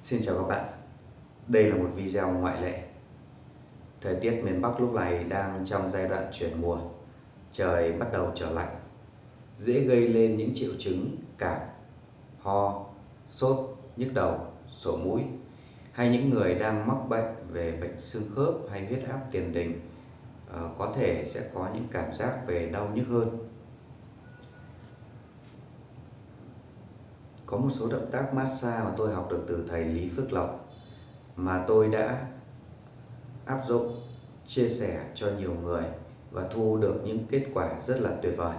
Xin chào các bạn. Đây là một video ngoại lệ. Thời tiết miền Bắc lúc này đang trong giai đoạn chuyển mùa. Trời bắt đầu trở lạnh. Dễ gây lên những triệu chứng cảm, ho, sốt, nhức đầu, sổ mũi Hay những người đang mắc bệnh về bệnh xương khớp hay huyết áp tiền đình. Ờ, có thể sẽ có những cảm giác về đau nhức hơn. Có một số động tác massage mà tôi học được từ thầy Lý Phước Lộc mà tôi đã áp dụng, chia sẻ cho nhiều người và thu được những kết quả rất là tuyệt vời.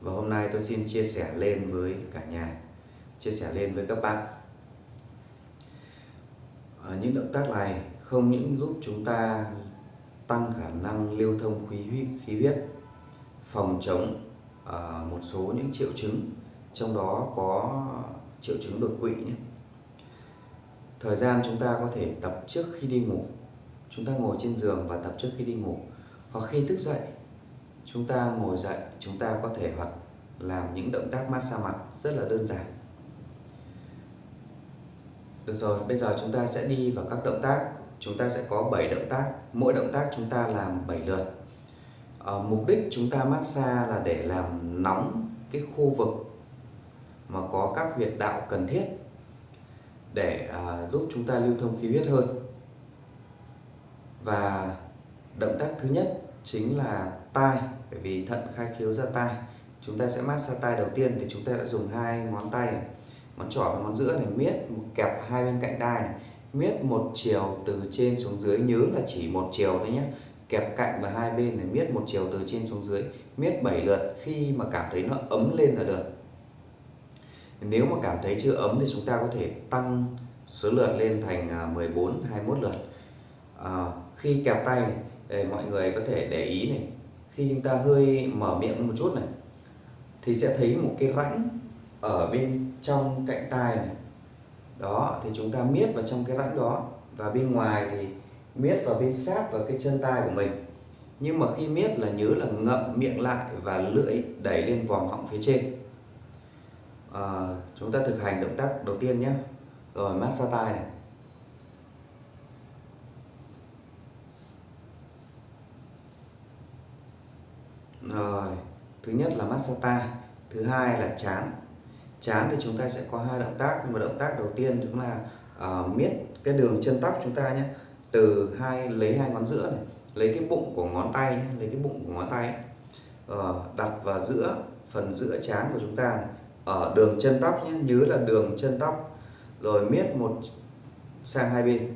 Và hôm nay tôi xin chia sẻ lên với cả nhà, chia sẻ lên với các bạn. Ở những động tác này không những giúp chúng ta tăng khả năng lưu thông khí huyết, khí huyết phòng chống uh, một số những triệu chứng trong đó có triệu chứng đột quỵ nhé. Thời gian chúng ta có thể tập trước khi đi ngủ. Chúng ta ngồi trên giường và tập trước khi đi ngủ. Hoặc khi thức dậy, chúng ta ngồi dậy, chúng ta có thể hoặc làm những động tác massage mặt rất là đơn giản. Được rồi, bây giờ chúng ta sẽ đi vào các động tác. Chúng ta sẽ có 7 động tác, mỗi động tác chúng ta làm 7 lượt. À, mục đích chúng ta massage là để làm nóng cái khu vực mà có các huyệt đạo cần thiết để à, giúp chúng ta lưu thông khí huyết hơn. Và động tác thứ nhất chính là tai bởi vì thận khai khiếu ra tai. Chúng ta sẽ massage tai đầu tiên thì chúng ta đã dùng hai ngón tay này, ngón trỏ và ngón giữa này miết một kẹp hai bên cạnh tai này miết một chiều từ trên xuống dưới nhớ là chỉ một chiều thôi nhé. Kẹp cạnh và hai bên này miết một chiều từ trên xuống dưới miết 7 lượt khi mà cảm thấy nó ấm lên là được nếu mà cảm thấy chưa ấm thì chúng ta có thể tăng số lượt lên thành à, 14 21 lượt. À, khi kẹp tay này để mọi người có thể để ý này khi chúng ta hơi mở miệng một chút này thì sẽ thấy một cái rãnh ở bên trong cạnh tai này. Đó thì chúng ta miết vào trong cái rãnh đó và bên ngoài thì miết vào bên sát vào cái chân tai của mình. Nhưng mà khi miết là nhớ là ngậm miệng lại và lưỡi đẩy lên vòng họng phía trên à, chúng ta thực hành động tác đầu tiên nhé. Rồi massage tai này. Rồi thứ nhất là massage tai thứ hai là chán. Chán thì chúng ta sẽ có hai động tác nhưng mà động tác đầu tiên chúng là uh, miết cái đường chân tóc chúng ta nhé. Từ hai lấy hai ngón giữa này lấy cái bụng của ngón tay nhé lấy cái bụng của ngón tay. Uh, đặt vào giữa phần giữa chán của chúng ta này ở đường chân tóc nhé nhớ là đường chân tóc. Rồi miết một sang hai bên.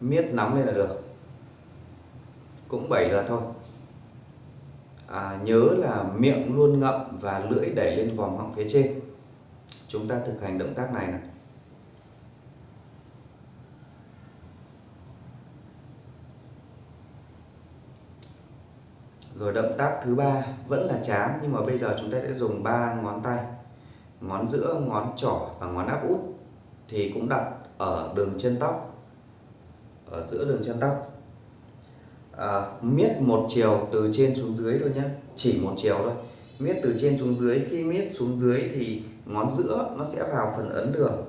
Miết nắm lên là được. Cũng 7 lượt thôi. À, nhớ là miệng luôn ngậm và lưỡi đẩy lên vòng họng phía trên. Chúng ta thực hành động tác này này Rồi động tác thứ ba vẫn là chán nhưng mà bây giờ chúng ta sẽ dùng ba ngón tay ngón giữa ngón trỏ và ngón áp út thì cũng đặt ở đường chân tóc ở giữa đường chân tóc. À, miết một chiều từ trên xuống dưới thôi nhé chỉ một chiều thôi. Miết từ trên xuống dưới khi miết xuống dưới thì ngón giữa nó sẽ vào phần ấn đường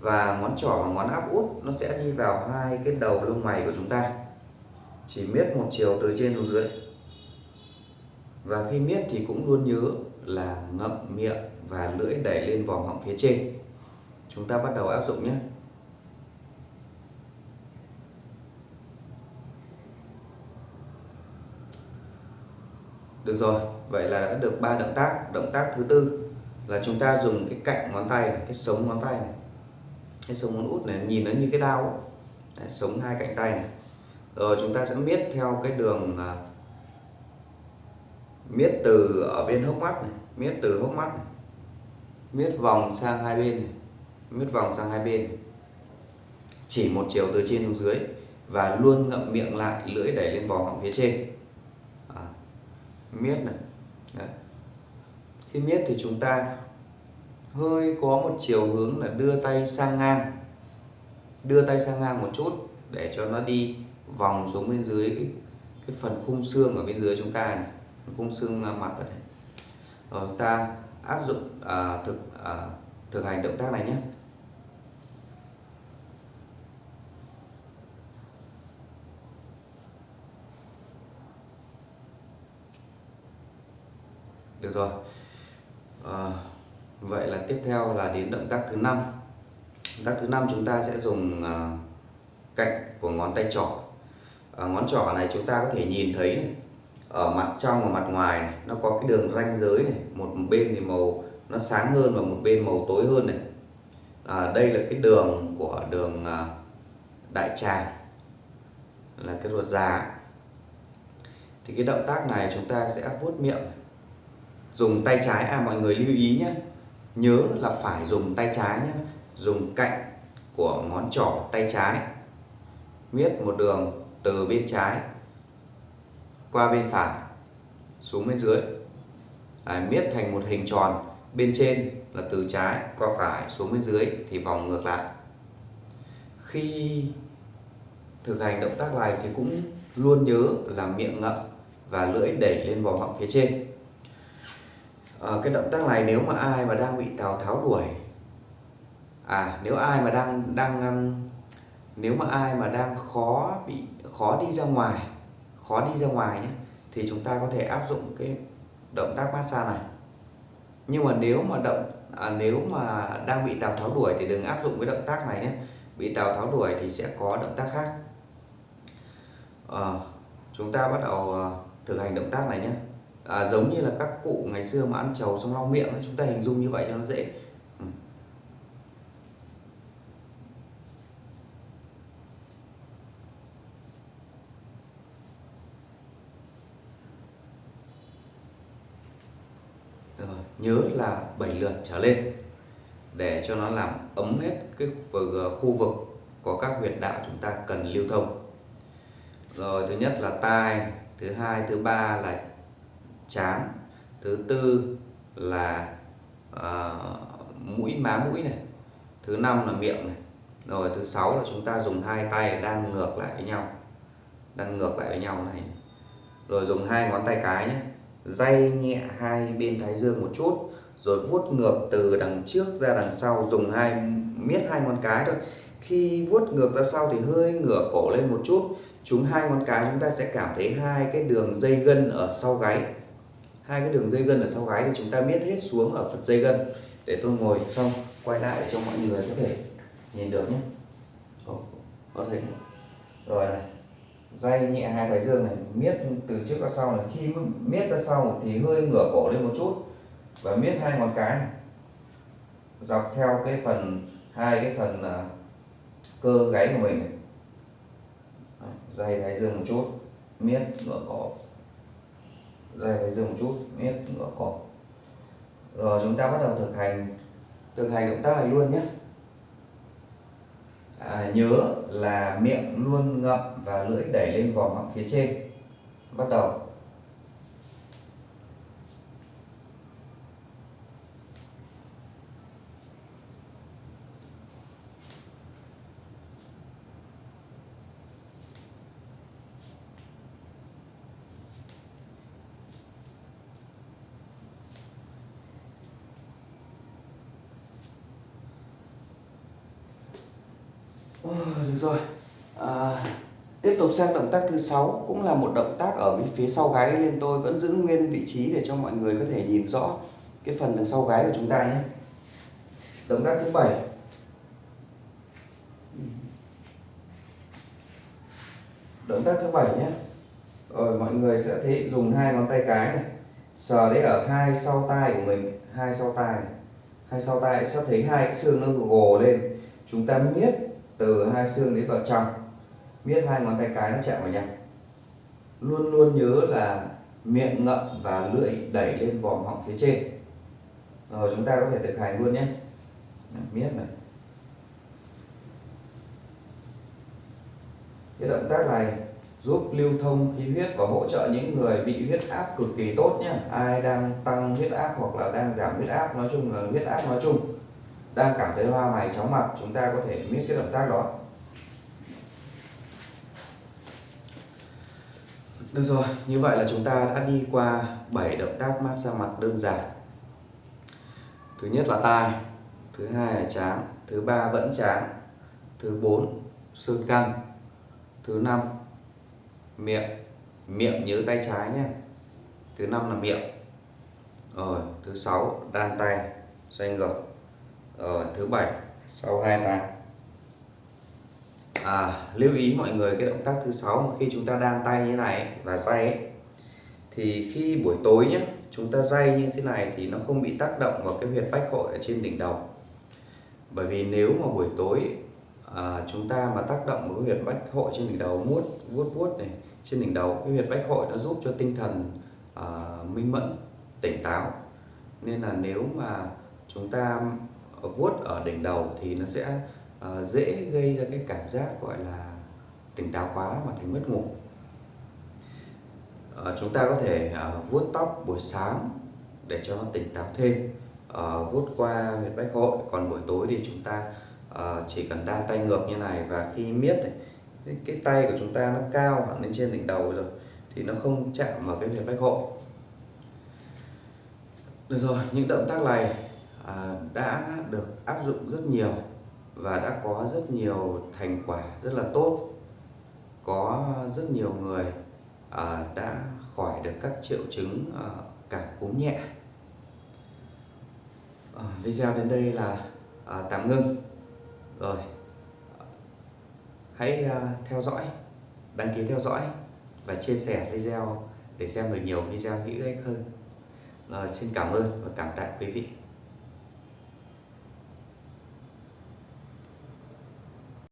và ngón trỏ và ngón áp út nó sẽ đi vào hai cái đầu lông mày của chúng ta. Chỉ miết một chiều từ trên xuống dưới. Và khi miết thì cũng luôn nhớ là ngậm miệng và lưỡi đẩy lên vòng họng phía trên. Chúng ta bắt đầu áp dụng nhé. Được rồi vậy là đã được ba động tác. Động tác thứ tư là chúng ta dùng cái cạnh ngón tay này, cái sống ngón tay này. Cái sống ngón út này nhìn nó như cái đao Đấy, sống hai cạnh tay này. Rồi chúng ta sẽ miết theo cái đường uh, miết từ ở bên hốc mắt này miết từ hốc mắt này miết vòng sang hai bên này. Miết vòng sang hai bên. Này. chỉ một chiều từ trên xuống dưới và luôn ngậm miệng lại lưỡi đẩy lên vòng họng phía trên. À, miết này. Đấy. khi miết thì chúng ta hơi có một chiều hướng là đưa tay sang ngang. Đưa tay sang ngang một chút để cho nó đi vòng xuống bên dưới cái, cái phần khung xương ở bên dưới chúng ta này. Khung xương mặt ở đây. Rồi ta áp dụng à, thực à, thực hành động tác này nhé. Được rồi. À, vậy là tiếp theo là đến động tác thứ năm. Động tác thứ năm chúng ta sẽ dùng à, cạnh của ngón tay trỏ. À, ngón trỏ này chúng ta có thể nhìn thấy này ở mặt trong và mặt ngoài này nó có cái đường ranh giới này một bên thì màu nó sáng hơn và một bên màu tối hơn này. À, đây là cái đường của đường à, đại tràng là cái ruột già. Thì cái động tác này chúng ta sẽ vuốt miệng dùng tay trái à mọi người lưu ý nhé nhớ là phải dùng tay trái nhé dùng cạnh của ngón trỏ tay trái. Miết một đường từ bên trái qua bên phải xuống bên dưới. À, miết thành một hình tròn bên trên là từ trái qua phải xuống bên dưới thì vòng ngược lại. Khi thực hành động tác này thì cũng luôn nhớ là miệng ngậm và lưỡi đẩy lên vòng họng phía trên. À, cái động tác này nếu mà ai mà đang bị tào tháo đuổi à nếu ai mà đang đang nếu mà ai mà đang khó bị khó đi ra ngoài khó đi ra ngoài nhé thì chúng ta có thể áp dụng cái động tác massage này. Nhưng mà nếu mà động à, nếu mà đang bị tào tháo đuổi thì đừng áp dụng cái động tác này nhé. Bị tào tháo đuổi thì sẽ có động tác khác. À, chúng ta bắt đầu à, thực hành động tác này nhé. À, giống như là các cụ ngày xưa mà ăn trầu xong lau miệng chúng ta hình dung như vậy cho nó dễ ừ. rồi nhớ là 7 lượt trở lên để cho nó làm ấm hết cái khu vực ờ, có các huyệt đạo chúng ta cần lưu thông. Rồi thứ nhất là tai thứ hai thứ ba là chán thứ tư là uh, mũi má mũi này thứ năm là miệng này. Rồi thứ sáu là chúng ta dùng hai tay đan ngược lại với nhau đan ngược lại với nhau này. Rồi dùng hai ngón tay cái nhé day nhẹ hai bên thái dương một chút, rồi vuốt ngược từ đằng trước ra đằng sau, dùng hai, miết hai ngón cái thôi. Khi vuốt ngược ra sau thì hơi ngửa cổ lên một chút. Chúng hai ngón cái chúng ta sẽ cảm thấy hai cái đường dây gân ở sau gáy. Hai cái đường dây gân ở sau gáy thì chúng ta miết hết xuống ở phần dây gân. Để tôi ngồi xong, quay lại để cho mọi người có thể nhìn được nhé. Có thể. Rồi này dây nhẹ hai thái dương này miết từ trước ra sau này. Khi miết ra sau thì hơi ngửa cổ lên một chút và miết hai ngón cái này. Dọc theo cái phần hai cái phần uh, cơ gáy của mình này. Dây thái dương một chút miết ngửa cổ. Dây thái dương một chút miết ngửa cổ. Rồi chúng ta bắt đầu thực hành thực hành động tác này luôn nhé à, nhớ là miệng luôn ngậm và lưỡi đẩy lên vòm họng phía trên. Bắt đầu. Được rồi. À, tiếp tục sang động tác thứ sáu cũng là một động tác ở phía sau gáy nên tôi vẫn giữ nguyên vị trí để cho mọi người có thể nhìn rõ cái phần đằng sau gáy của chúng ta nhé. Động tác thứ bảy. Động tác thứ bảy nhé. Rồi mọi người sẽ thấy dùng hai ngón tay cái này. Sờ đấy ở hai sau tai của mình hai sau tai này. Hai sau tai sẽ thấy hai cái xương nó gồ lên. Chúng ta miết từ hai xương đến vào trong. Miết hai ngón tay cái nó chạm vào nhau. Luôn luôn nhớ là miệng ngậm và lưỡi đẩy lên vòm họng phía trên. Rồi chúng ta có thể thực hành luôn nhé. Miết này. Cái động tác này giúp lưu thông khí huyết và hỗ trợ những người bị huyết áp cực kỳ tốt nhé. Ai đang tăng huyết áp hoặc là đang giảm huyết áp, nói chung là huyết áp nói chung đang cảm thấy hoa mày chóng mặt, chúng ta có thể miết cái động tác đó. Được rồi, như vậy là chúng ta đã đi qua 7 động tác mát xa mặt đơn giản. Thứ nhất là tai, thứ hai là trán, thứ ba vẫn trán, thứ bốn xương căng thứ năm miệng miệng nhớ tay trái nhé. Thứ năm là miệng. Rồi, thứ sáu đan tay, xoay ngược rồi thứ bảy sau hai tay à, lưu ý mọi người cái động tác thứ sáu khi chúng ta đan tay như này và day ấy, thì khi buổi tối nhé chúng ta day như thế này thì nó không bị tác động vào cái huyệt bách hội ở trên đỉnh đầu. Bởi vì nếu mà buổi tối à, chúng ta mà tác động vào cái huyệt bách hội trên đỉnh đầu vuốt vuốt vuốt này trên đỉnh đầu cái huyệt bách hội nó giúp cho tinh thần à, minh mẫn tỉnh táo. Nên là nếu mà chúng ta vuốt ở đỉnh đầu thì nó sẽ uh, dễ gây ra cái cảm giác gọi là tỉnh táo quá mà thành mất ngủ. Uh, chúng ta có thể uh, vuốt tóc buổi sáng để cho nó tỉnh táo thêm uh, vuốt qua huyệt bách hội. Còn buổi tối thì chúng ta uh, chỉ cần đan tay ngược như này và khi miết này, cái, cái tay của chúng ta nó cao hẳn lên trên đỉnh đầu rồi thì nó không chạm vào cái huyệt bách hội. Được rồi những động tác này À, đã được áp dụng rất nhiều và đã có rất nhiều thành quả rất là tốt. Có rất nhiều người à, đã khỏi được các triệu chứng à, cảm cúm nhẹ. Video đến đây là tạm ngưng. Rồi, hãy theo dõi, đăng ký theo dõi và chia sẻ video để xem được nhiều video hữu ích hơn. Rồi, xin cảm ơn và cảm tạ quý vị.